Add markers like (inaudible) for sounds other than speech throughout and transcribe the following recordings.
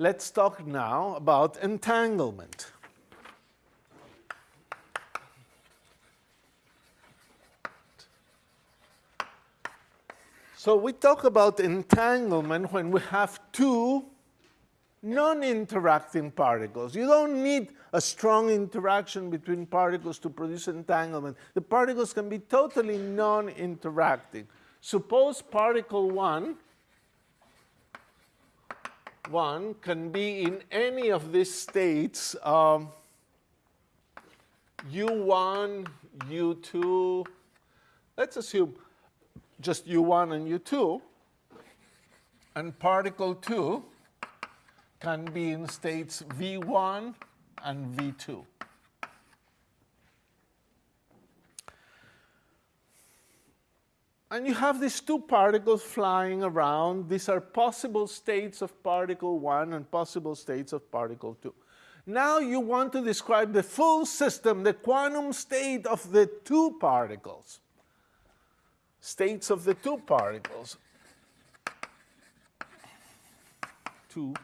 let's talk now about entanglement. So we talk about entanglement when we have two non-interacting particles. You don't need a strong interaction between particles to produce entanglement. The particles can be totally non-interacting. Suppose particle 1, 1 can be in any of these states, um, U1, U2, let's assume just U1 and U2, and particle 2 can be in states V1 and V2. And you have these two particles flying around. These are possible states of particle 1 and possible states of particle 2. Now you want to describe the full system, the quantum state of the two particles states of the two particles. Two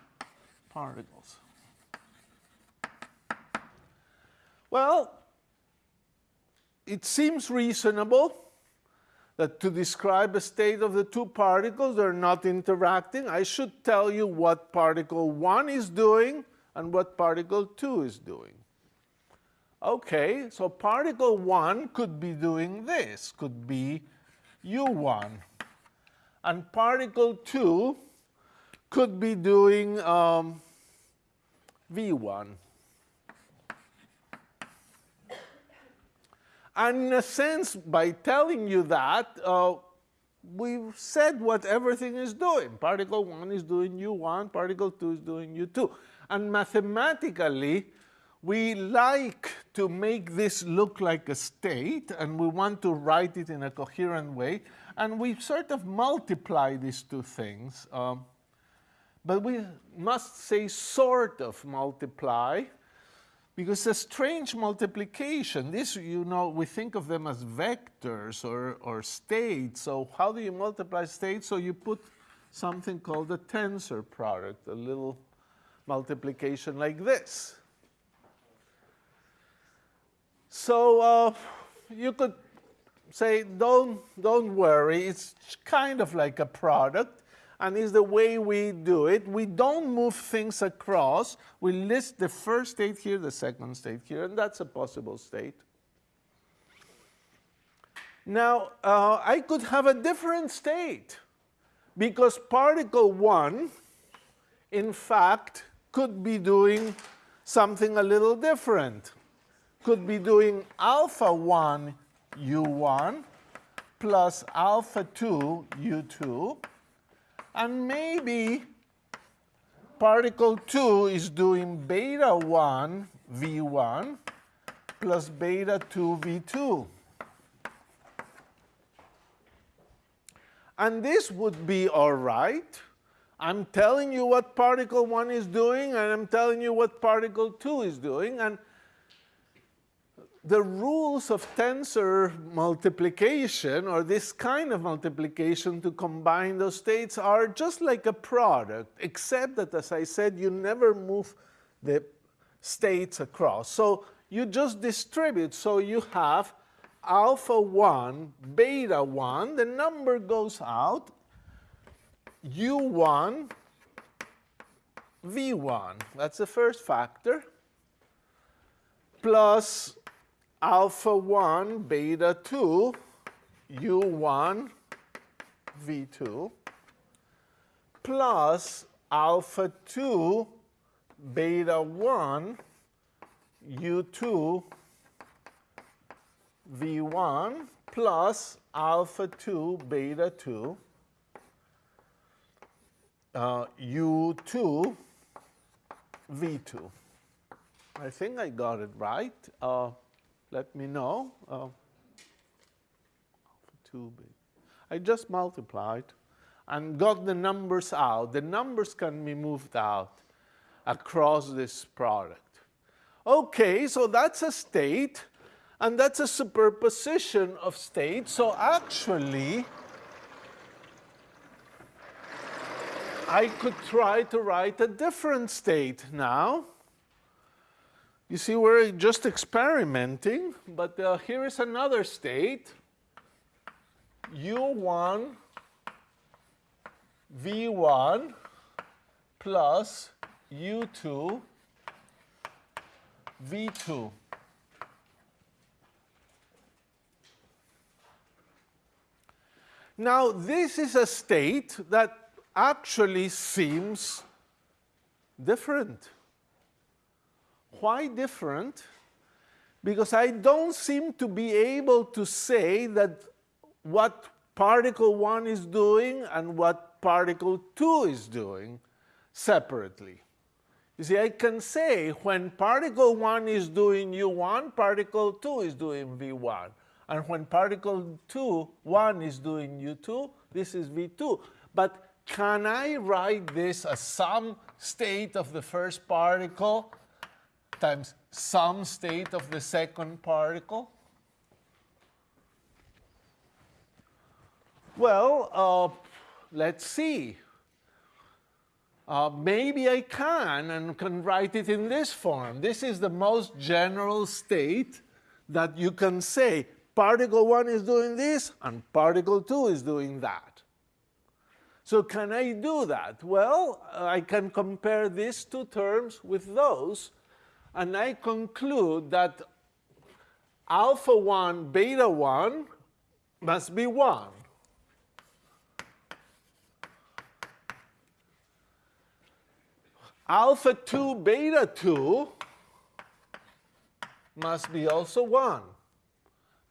particles. Well, it seems reasonable that to describe a state of the two particles, they're not interacting. I should tell you what particle 1 is doing and what particle 2 is doing. Okay, so particle 1 could be doing this, could be u1. And particle 2 could be doing um, v1. And in a sense, by telling you that, uh, we've said what everything is doing. Particle 1 is doing u1, particle 2 is doing u2. And mathematically, we like to make this look like a state, and we want to write it in a coherent way, and we sort of multiply these two things. Um, but we must say sort of multiply, because a strange multiplication, this, you know, we think of them as vectors or, or states. So how do you multiply states? So you put something called a tensor product, a little multiplication like this. So uh, you could say, don't, don't worry, it's kind of like a product, and it's the way we do it. We don't move things across. We list the first state here, the second state here, and that's a possible state. Now, uh, I could have a different state because particle 1, in fact, could be doing something a little different could be doing alpha 1 u1 plus alpha 2 u2. And maybe particle 2 is doing beta 1 v1 plus beta 2 v2. And this would be all right. I'm telling you what particle 1 is doing, and I'm telling you what particle 2 is doing. And the rules of tensor multiplication or this kind of multiplication to combine those states are just like a product, except that, as I said, you never move the states across. So you just distribute. So you have alpha 1, beta 1, the number goes out, u1, v1. That's the first factor, plus alpha 1, beta 2, u1, v2, plus alpha 2, beta 1, u2, v1, plus alpha 2, beta 2, uh, u2, v2. I think I got it right. Uh, let me know. Uh, two big. I just multiplied and got the numbers out. The numbers can be moved out across this product. Okay, so that's a state, and that's a superposition of states. So actually, I could try to write a different state now. You see, we're just experimenting, but uh, here is another state, u1 v1 plus u2 v2. Now, this is a state that actually seems different. Why different? Because I don't seem to be able to say that what particle 1 is doing and what particle 2 is doing separately. You see, I can say when particle 1 is doing u1, particle 2 is doing v1. And when particle 2, 1 is doing u2, this is v2. But can I write this as some state of the first particle times some state of the second particle? Well, uh, let's see. Uh, maybe I can and can write it in this form. This is the most general state that you can say particle 1 is doing this and particle 2 is doing that. So can I do that? Well, I can compare these two terms with those, and I conclude that alpha 1, beta 1 must be 1. Alpha 2, beta 2 must be also 1.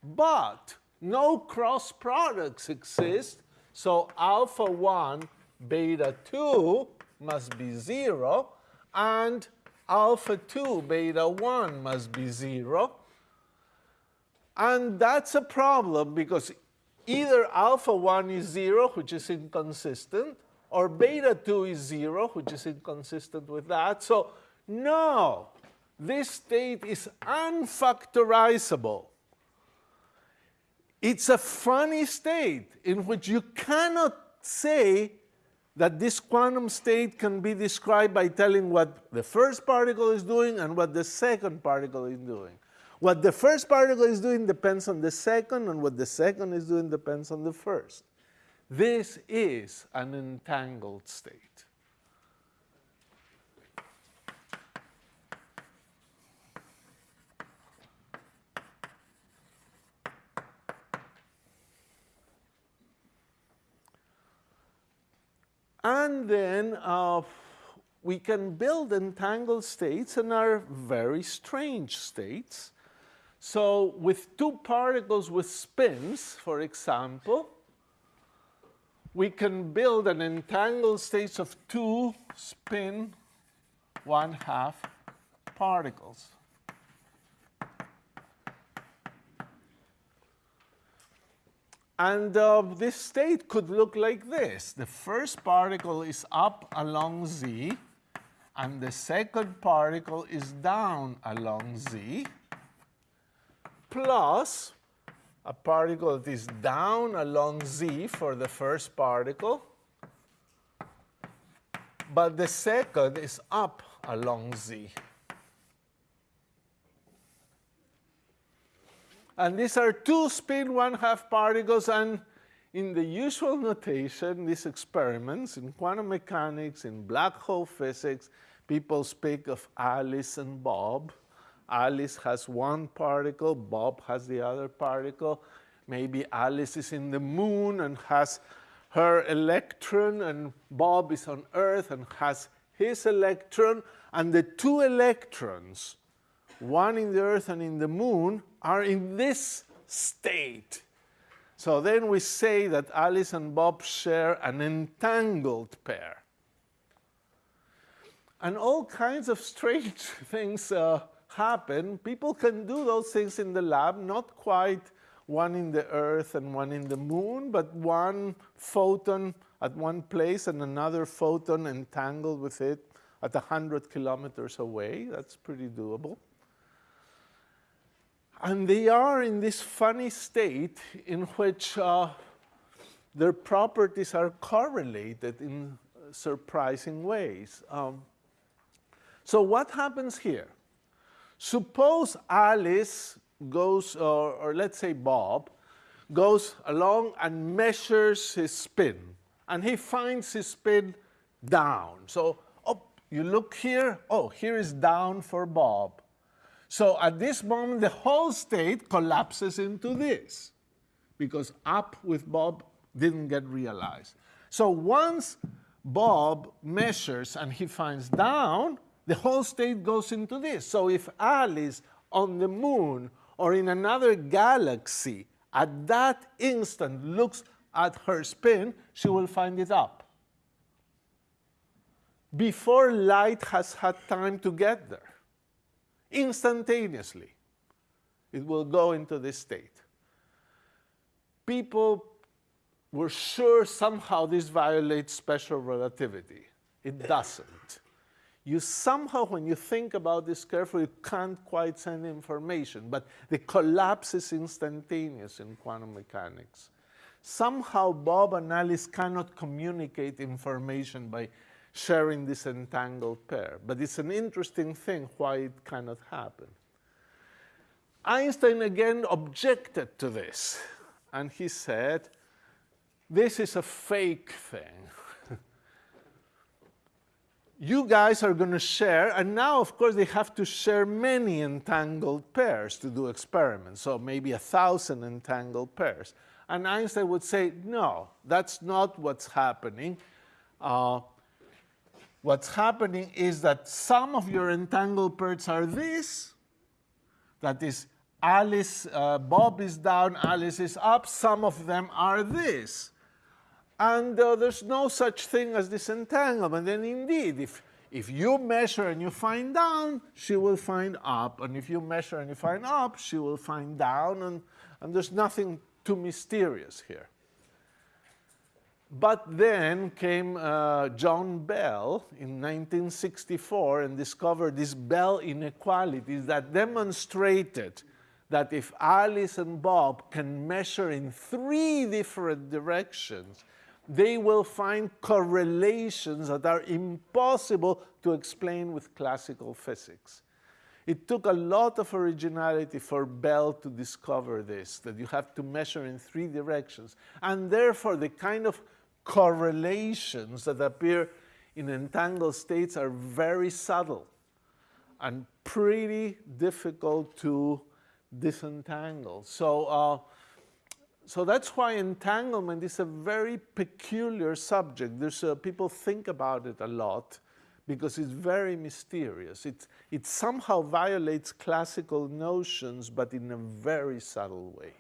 But no cross products exist, so alpha 1, beta 2 must be 0, and alpha 2, beta 1 must be 0. And that's a problem because either alpha 1 is 0, which is inconsistent, or beta 2 is 0, which is inconsistent with that. So no, this state is unfactorizable. It's a funny state in which you cannot say that this quantum state can be described by telling what the first particle is doing and what the second particle is doing. What the first particle is doing depends on the second, and what the second is doing depends on the first. This is an entangled state. And then uh, we can build entangled states and are very strange states. So with two particles with spins, for example, we can build an entangled state of two spin one half particles. And uh, this state could look like this. The first particle is up along z, and the second particle is down along z, plus a particle that is down along z for the first particle, but the second is up along z. And these are two spin one-half particles. And in the usual notation, these experiments in quantum mechanics, in black hole physics, people speak of Alice and Bob. Alice has one particle, Bob has the other particle. Maybe Alice is in the moon and has her electron, and Bob is on Earth and has his electron. And the two electrons, one in the Earth and in the moon, are in this state. So then we say that Alice and Bob share an entangled pair. And all kinds of strange (laughs) things uh, happen. People can do those things in the lab, not quite one in the Earth and one in the moon, but one photon at one place and another photon entangled with it at 100 kilometers away. That's pretty doable. And they are in this funny state in which uh, their properties are correlated in surprising ways. Um, so what happens here? Suppose Alice goes, or, or let's say Bob, goes along and measures his spin, and he finds his spin down. So oh, you look here, oh, here is down for Bob. So at this moment, the whole state collapses into this because up with Bob didn't get realized. So once Bob measures and he finds down, the whole state goes into this. So if Alice on the moon or in another galaxy at that instant looks at her spin, she will find it up. Before light has had time to get there, instantaneously, it will go into this state. People were sure somehow this violates special relativity. It doesn't. You somehow, when you think about this carefully, you can't quite send information, but the collapse is instantaneous in quantum mechanics. Somehow Bob and Alice cannot communicate information by sharing this entangled pair, but it's an interesting thing why it cannot happen. Einstein again objected to this, and he said, this is a fake thing. (laughs) you guys are going to share, and now, of course, they have to share many entangled pairs to do experiments, so maybe a thousand entangled pairs. And Einstein would say, no, that's not what's happening. Uh, what's happening is that some of your entangled pairs are this, that is Alice, uh, Bob is down, Alice is up, some of them are this. And uh, there's no such thing as disentanglement. And indeed, if, if you measure and you find down, she will find up. And if you measure and you find up, she will find down. And, and there's nothing too mysterious here. But then came uh, John Bell in 1964 and discovered these Bell inequalities that demonstrated that if Alice and Bob can measure in three different directions, they will find correlations that are impossible to explain with classical physics. It took a lot of originality for Bell to discover this, that you have to measure in three directions. And therefore, the kind of correlations that appear in entangled states are very subtle and pretty difficult to disentangle. So uh, so that's why entanglement is a very peculiar subject. There's, uh, people think about it a lot because it's very mysterious. It, it somehow violates classical notions, but in a very subtle way.